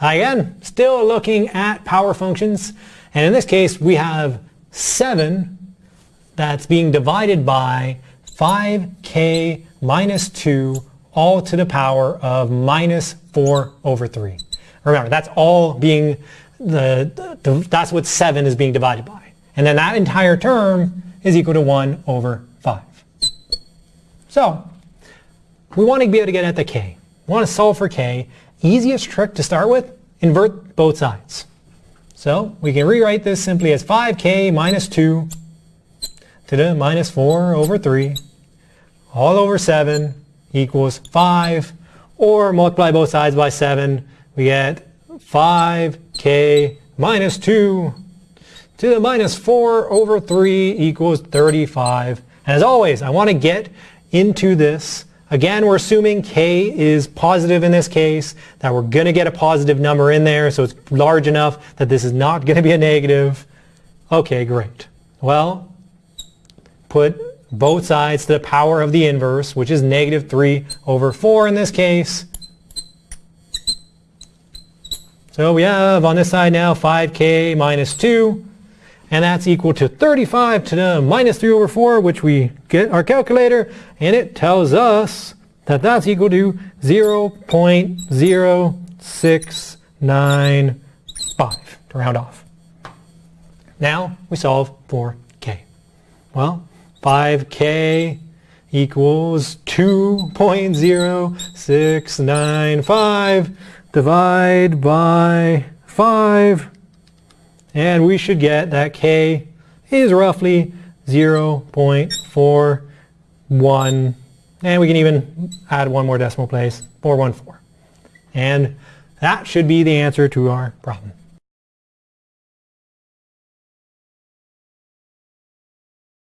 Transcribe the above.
again, still looking at power functions. And in this case, we have 7 that's being divided by 5k minus 2 all to the power of minus 4 over 3. Remember, that's all being, the, the, that's what 7 is being divided by. And then that entire term is equal to 1 over 5. So, we want to be able to get at the k. We want to solve for k. Easiest trick to start with, invert both sides. So, we can rewrite this simply as 5k minus 2 to the minus 4 over 3 all over 7 equals 5 or multiply both sides by 7 we get 5k minus 2 to the minus 4 over 3 equals 35 and as always I want to get into this Again, we're assuming k is positive in this case, that we're going to get a positive number in there, so it's large enough that this is not going to be a negative. Okay, great. Well, put both sides to the power of the inverse, which is negative 3 over 4 in this case. So we have on this side now 5k minus 2, and that's equal to 35 to the minus 3 over 4, which we get our calculator, and it tells us that that's equal to 0.0695 to round off. Now we solve for k. Well, 5k equals 2.0695 divide by 5 and we should get that k is roughly 0.41 and we can even add one more decimal place 414 and that should be the answer to our problem.